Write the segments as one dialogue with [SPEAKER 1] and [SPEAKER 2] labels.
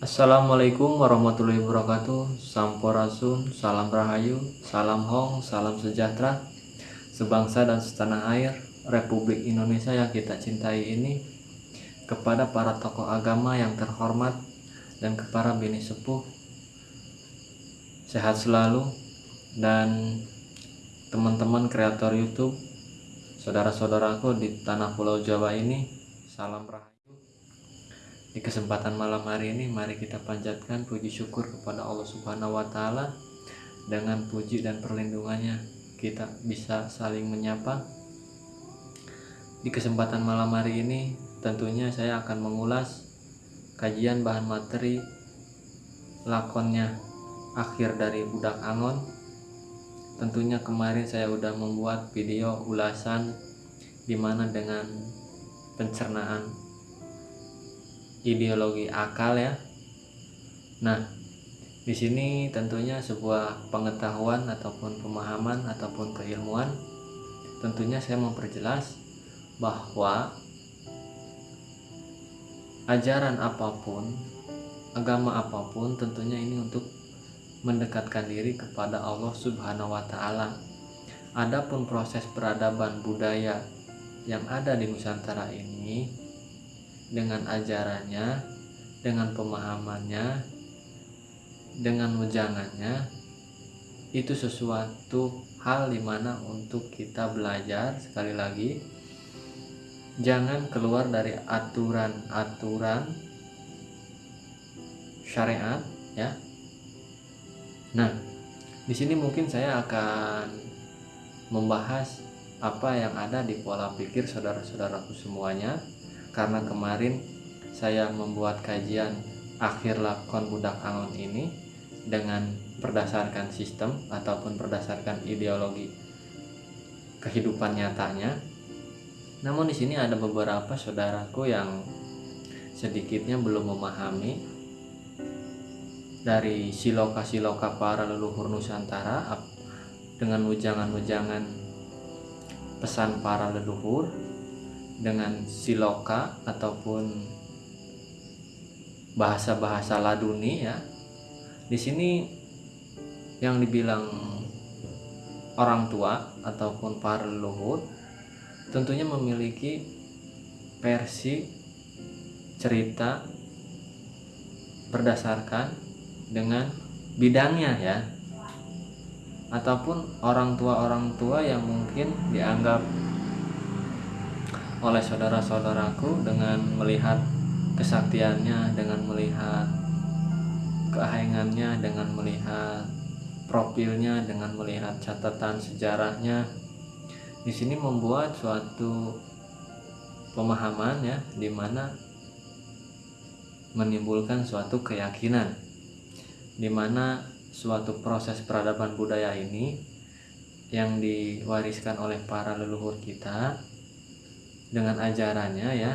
[SPEAKER 1] Assalamualaikum warahmatullahi wabarakatuh. Sampurasun, salam rahayu, salam hong, salam sejahtera. Sebangsa dan setanah air Republik Indonesia yang kita cintai ini Kepada para tokoh agama yang terhormat Dan kepada bini sepuh Sehat selalu. Dan teman-teman kreator Youtube Saudara-saudaraku di tanah pulau Jawa ini Salam rahayu di kesempatan malam hari ini mari kita panjatkan puji syukur kepada Allah Subhanahu wa taala dengan puji dan perlindungannya kita bisa saling menyapa. Di kesempatan malam hari ini tentunya saya akan mengulas kajian bahan materi lakonnya akhir dari Budak Angon. Tentunya kemarin saya sudah membuat video ulasan di mana dengan pencernaan ideologi akal ya. Nah, di sini tentunya sebuah pengetahuan ataupun pemahaman ataupun keilmuan tentunya saya memperjelas bahwa ajaran apa pun, agama apa pun tentunya ini untuk mendekatkan diri kepada Allah Subhanahu wa taala. Adapun proses peradaban budaya yang ada di Nusantara ini dengan ajarannya, dengan pemahamannya, dengan wejangannya, itu sesuatu hal di mana untuk kita belajar. Sekali lagi jangan keluar dari aturan-aturan syariat ya. Nah di sini mungkin saya akan membahas apa yang ada di pola pikir saudara-saudaraku semuanya karena kemarin saya membuat kajian akhir lakon budak angon ini dengan berdasarkan sistem ataupun berdasarkan ideologi kehidupan nyatanya. Namun di sini ada beberapa saudaraku yang sedikitnya belum memahami dari siloka-siloka para leluhur Nusantara dengan ujangan-ujangan pesan para leluhur dengan siloka ataupun bahasa-bahasa laduni ya. Di sini yang dibilang orang tua ataupun para leluhur tentunya memiliki versi cerita berdasarkan dengan bidangnya ya ataupun orang tua orang tua yang mungkin dianggap oleh saudara-saudaraku dengan melihat kesaktiannya, dengan melihat keahengannya, dengan melihat profilnya, dengan melihat catatan sejarahnya. Di sini membuat suatu pemahaman ya, di mana menimbulkan suatu keyakinan, di mana suatu proses peradaban budaya ini yang diwariskan oleh para leluhur kita dengan ajarannya ya.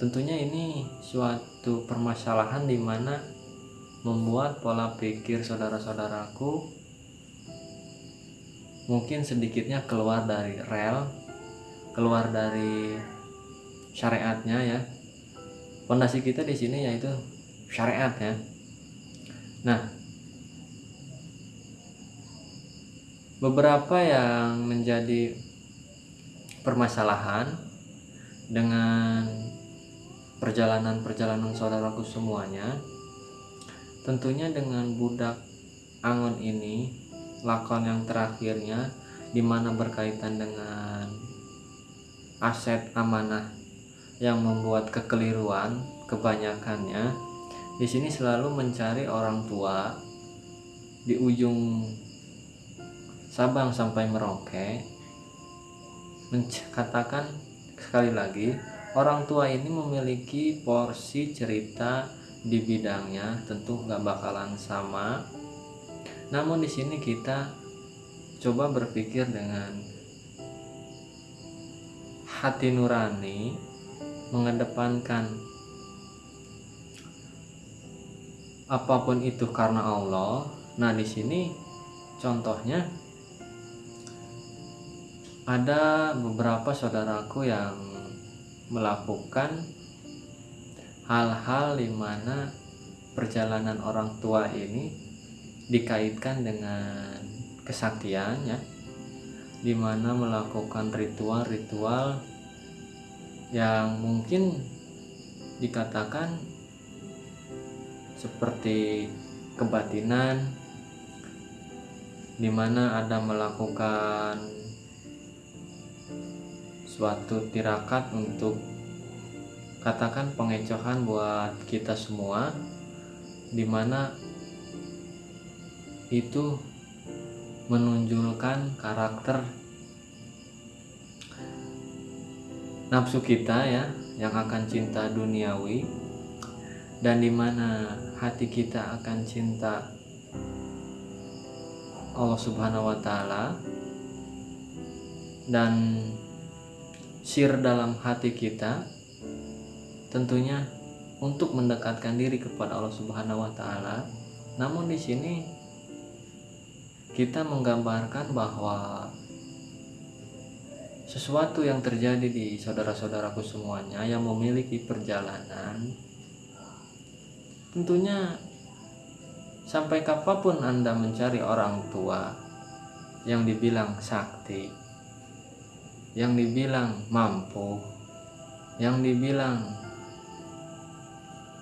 [SPEAKER 1] Tentunya ini suatu permasalahan di mana membuat pola pikir saudara-saudaraku mungkin sedikitnya keluar dari rel keluar dari syariatnya ya. Fondasi kita di sini yaitu syariat ya. Nah beberapa yang menjadi permasalahan dengan perjalanan-perjalanan saudaraku semuanya tentunya dengan budak angon ini lakon yang terakhirnya di mana berkaitan dengan aset amanah yang membuat kekeliruan kebanyakannya di sini selalu mencari orang tua di ujung Sabang sampai Merauke katakan sekali lagi orang tua ini memiliki porsi cerita di bidangnya tentu nggak bakalan sama. Namun di sini kita coba berpikir dengan hati nurani mengedepankan apa pun itu karena Allah. Nah di sini contohnya ada beberapa saudaraku yang melakukan hal-hal di mana perjalanan orang tua ini dikaitkan dengan kesaktiannya di mana melakukan ritual-ritual yang mungkin dikatakan seperti kebatinan di mana ada melakukan suatu tirakat untuk katakan pengecohan buat kita semua di mana itu menunjukkan karakter nafsu kita ya yang akan cinta duniawi dan di mana hati kita akan cinta Allah subhanahu wa ta'ala. Dan sir dalam hati kita tentunya untuk mendekatkan diri kepada Allah Subhanahu wa taala. Namun di sini kita menggambarkan bahwa sesuatu yang terjadi di saudara-saudaraku semuanya yang memiliki perjalanan tentunya sampai kapan pun Anda mencari orang tua yang dibilang sakti yang dibilang mampu yang dibilang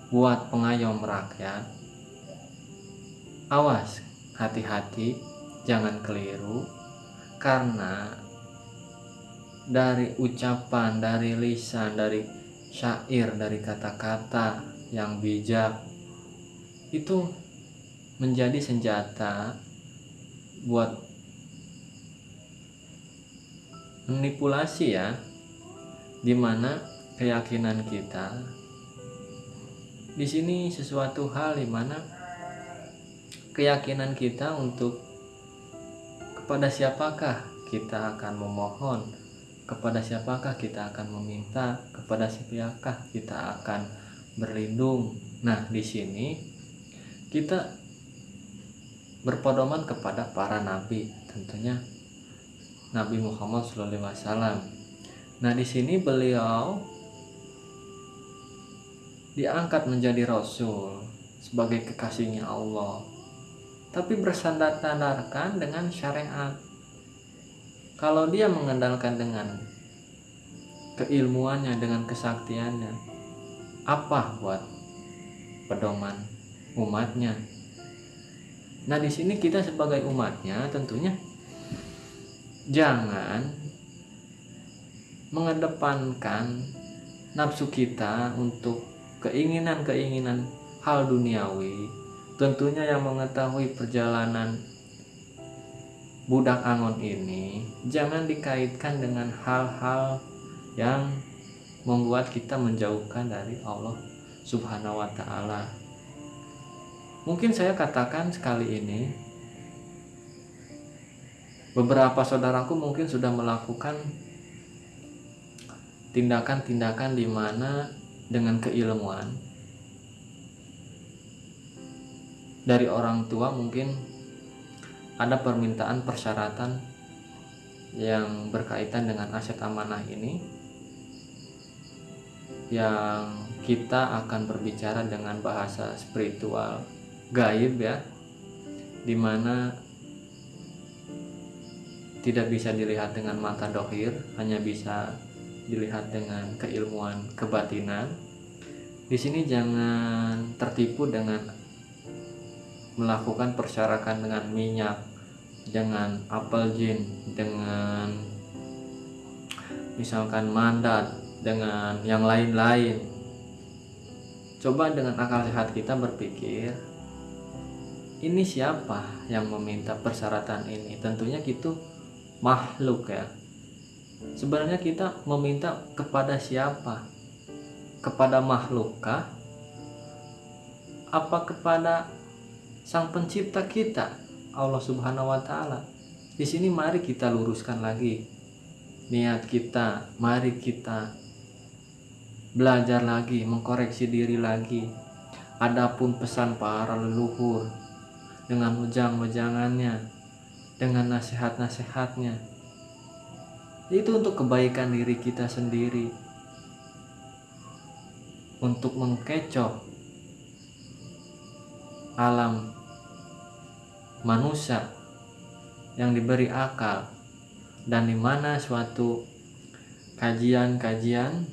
[SPEAKER 1] buat pengayom rakyat awas hati-hati jangan keliru karena dari ucapan dari lisan dari syair dari kata-kata yang bijak itu menjadi senjata buat manipulasi ya di mana keyakinan kita di sini sesuatu hal di mana keyakinan kita untuk kepada siapakah kita akan memohon, kepada siapakah kita akan meminta, kepada siapakah kita akan berlindung. Nah, di sini kita berpedoman kepada para nabi, tentunya Nabi Muhammad SAW. Nah, di sini beliau diangkat menjadi rasul sebagai kekasihnya Allah tapi bersandar-sandarkan dengan syariat kalau dia mengandalkan dengan keilmuannya dengan kesaktiannya apa buat pedoman umatnya nah di sini kita sebagai umatnya tentunya jangan mengedepankan nafsu kita untuk keinginan-keinginan hal duniawi tentunya yang mengetahui perjalanan budak angon ini jangan dikaitkan dengan hal-hal yang membuat kita menjauhkan dari Allah Subhanahu wa taala. Mungkin saya katakan sekali ini beberapa saudaraku mungkin sudah melakukan tindakan-tindakan di mana dengan keilmuan dari orang tua mungkin ada permintaan persyaratan yang berkaitan dengan aset amanah ini yang kita akan berbicara dengan bahasa spiritual gaib ya di mana tidak bisa dilihat dengan mata dohir hanya bisa dilihat dengan keilmuan kebatinan. Di sini jangan tertipu dengan melakukan persyarakan dengan minyak, dengan apel jin, dengan misalkan mandat, dengan yang lain-lain. Coba dengan akal sehat kita berpikir, ini siapa yang meminta persyaratan ini? Tentunya gitu makhluk ya. Sebenarnya kita meminta kepada siapa? Kepada makhlukkah apa kepada sang pencipta kita Allah Subhanahu wa taala? Di sini mari kita luruskan lagi. Niat kita mari kita belajar lagi mengkoreksi diri lagi. Adapun pesan para leluhur dengan ujang-ujangannya dengan nasihat-nasihatnya. Itu untuk kebaikan diri kita sendiri. Untuk mengkecoh alam manusia yang diberi akal dan di mana suatu kajian-kajian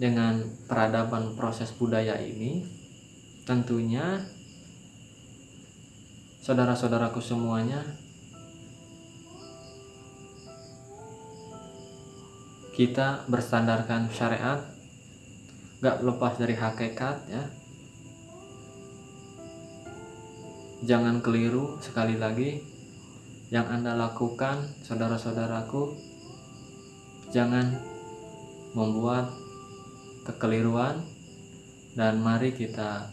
[SPEAKER 1] dengan peradaban proses budaya ini tentunya saudara-saudaraku semuanya kita berstandarkan syariat gak lepas dari hakikat ya. Jangan keliru sekali lagi yang anda lakukan saudara-saudaraku jangan membuat kekeliruan. Dan mari kita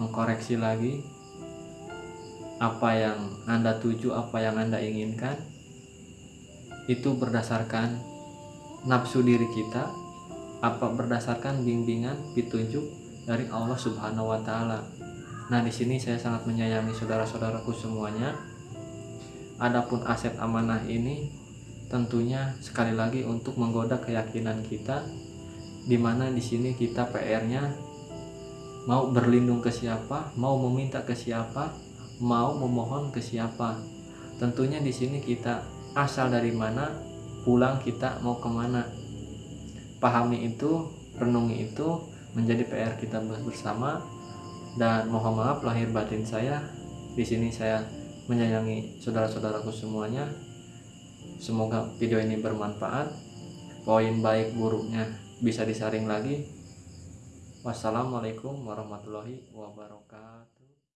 [SPEAKER 1] mengkoreksi lagi apa yang anda tuju apa yang anda inginkan itu berdasarkan nafsu diri kita apa berdasarkan bimbingan petunjuk dari Allah Subhanahu wa taala Nah, di sini saya sangat menyayangi saudara-saudaraku semuanya. Adapun aset amanah ini tentunya sekali lagi untuk menggoda keyakinan kita di mana di sini kita PR-nya mau berlindung ke siapa, mau meminta ke siapa, mau memohon ke siapa. Tentunya di sini kita asal dari mana, pulang kita mau ke mana. Pahami itu, renungi itu menjadi PR kita bersama. Dan mohon maaf lahir batin saya di sini saya menyayangi saudara-saudaraku semuanya. Semoga video ini bermanfaat. Poin baik buruknya bisa disaring lagi. Wassalamualaikum warahmatullahi wabarakatuh